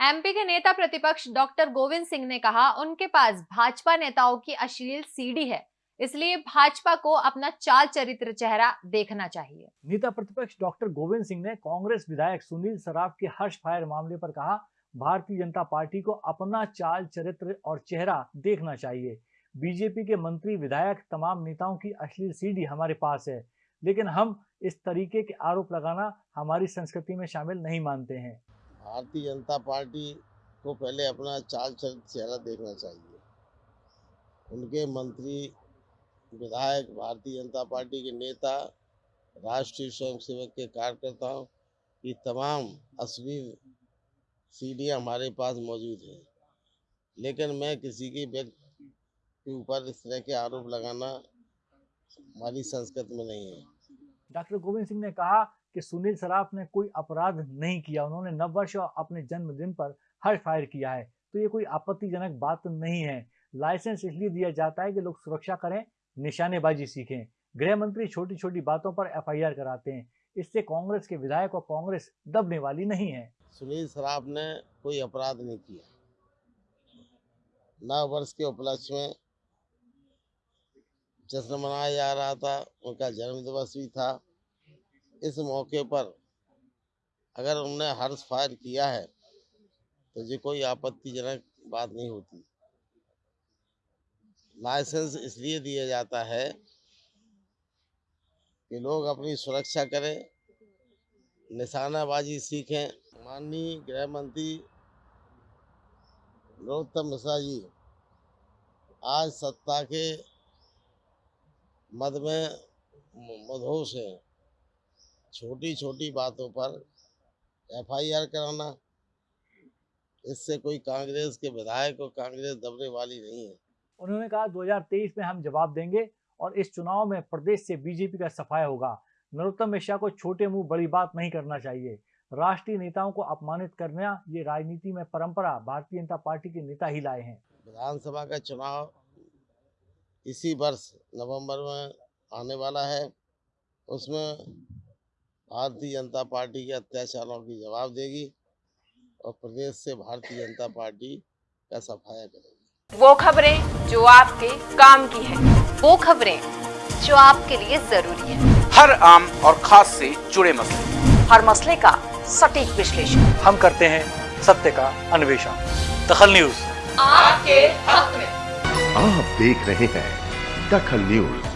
MP के नेता प्रतिपक्ष डॉक्टर गोविंद सिंह ने कहा, उनके पास भाजपा नेताओं की अश्लील सीडी है, इसलिए भाजपा को अपना चाल चरित्र चेहरा देखना चाहिए। नेता प्रतिपक्ष डॉक्टर गोविंद सिंह ने कांग्रेस विधायक सुनील सराफ के हर्ष फायर मामले पर कहा, भारतीय जनता पार्टी को अपना चाल चरित्र और चेहरा देखना चाहिए। बीजेपी के मंत्री विधायक तमाम नेताओं की अश्लील सीडी हमारे पास है, लेकिन हम इस तरीके के आरोप लगाना हमारी संस्कृति में शामिल नहीं मानते हैं। भारतीय जनता पार्टी को पहले अपना चाल चरित्र चेहरा देखना चाहिए। उनके मंत्री, विधायक, भारतीय जनता पार्टी के नेता, राष्ट्रीय स्वयंसेवक के कार्यकर्ताओं की तमाम अश्लील सीढ़ियाँ हमारे पास मौजूद हैं। लेकिन मैं किसी की व्यक्ति के ऊपर इस तरह के आरोप लगाना हमारी संस्कृति में नहीं है। डॉक्टर गोविंद सिंह ने कहा कि सुनील सराफ ने कोई अपराध नहीं किया, उन्होंने नव वर्ष और अपने जन्मदिन पर हर फायर किया है। तो ये कोई आपत्तिजनक बात नहीं है। लाइसेंस इसलिए दिया जाता है कि लोग सुरक्षा करें, निशानेबाजी सीखें। गृह मंत्री छोटी छोटी बातों पर एफआईआर कराते हैं। इससे कांग्रेस के विधायक और कांग्रेस दबने वाली नहीं है। सुनील सराफ ने कोई अपराध नहीं किया। नव वर्ष के उपलक्ष्य में जश्न मनाया जा रहा था, उनका जन्म दिवस भी था। इस मौके पर अगर उन्होंने हर्ष फायर किया है तो ये कोई आपत्तिजनक बात नहीं होती। लाइसेंस इसलिए दिया जाता है कि लोग अपनी सुरक्षा करें, निशानाबाजी सीखें। माननीय गृह मंत्री नरोत्तम मिश्रा जी, आज सत्ता के मद में मधोश हैं। छोटी छोटी बातों पर एफआईआर कराना इससे कोई कांग्रेस के विधायक और कांग्रेस दबने वाली नहीं है। उन्होंने कहा 2023 में हम जवाब देंगे और इस चुनाव में प्रदेश से बीजेपी का सफाया होगा। नरोत्तम मिश्रा को छोटे मुँह बड़ी बात नहीं करना चाहिए। राष्ट्रीय नेताओं को अपमानित करना ये राजनीति में परंपरा भारतीय जनता पार्टी के नेता ही लाए हैं। विधानसभा का चुनाव इसी वर्ष नवंबर में आने वाला है। उसमें भारतीय जनता पार्टी के अत्याचारों की जवाब देगी और प्रदेश से भारतीय जनता पार्टी का सफाया करेगी। वो खबरें जो आपके काम की है। वो खबरें जो आपके लिए ज़रूरी है। हर आम और खास से जुड़े मसले। हर मसले का सटीक विश्लेषण। हम करते हैं सत्य का अन्वेषण। दखल न्यूज़। आपके हक में। आप देख रहे हैं दखल न्यूज़।